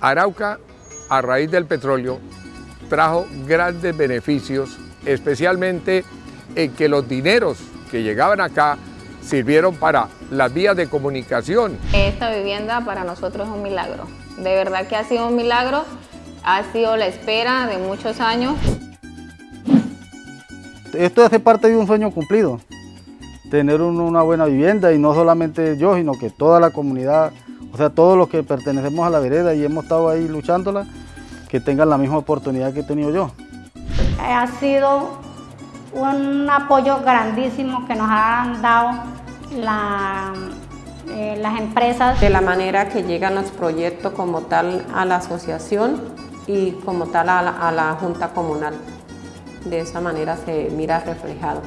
Arauca, a raíz del petróleo, trajo grandes beneficios, especialmente en que los dineros que llegaban acá sirvieron para las vías de comunicación. Esta vivienda para nosotros es un milagro. De verdad que ha sido un milagro, ha sido la espera de muchos años. Esto hace parte de un sueño cumplido, tener una buena vivienda y no solamente yo, sino que toda la comunidad, o sea, todos los que pertenecemos a la vereda y hemos estado ahí luchándola, que tengan la misma oportunidad que he tenido yo. Ha sido un apoyo grandísimo que nos han dado eh, las empresas. De la manera que llegan los proyectos como tal a la asociación y como tal a la Junta Comunal. De esa manera se mira reflejado.